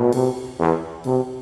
Música